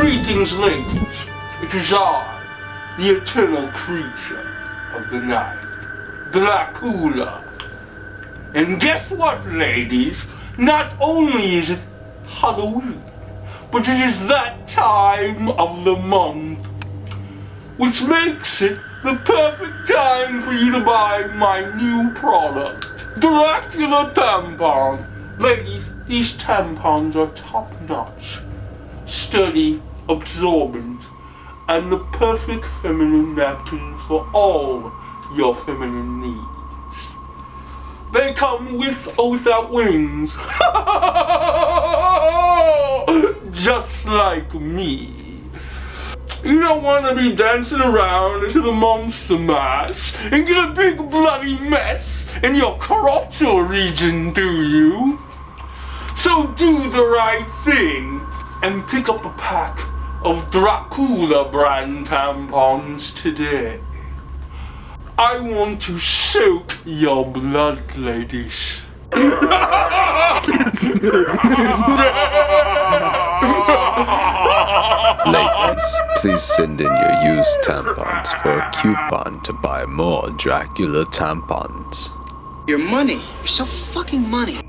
Greetings, ladies. It is I, the eternal creature of the night, Dracula. And guess what, ladies? Not only is it Halloween, but it is that time of the month, which makes it the perfect time for you to buy my new product, Dracula Tampon. Ladies, these tampons are top notch, sturdy, absorbent, and the perfect feminine napkin for all your feminine needs. They come with or without wings. Just like me. You don't want to be dancing around to the monster mash and get a big bloody mess in your crotchal region, do you? So do the right thing and pick up a pack of Dracula brand tampons today. I want to soak your blood, ladies. Ladies, please send in your used tampons for a coupon to buy more Dracula tampons. Your money. You're so fucking money.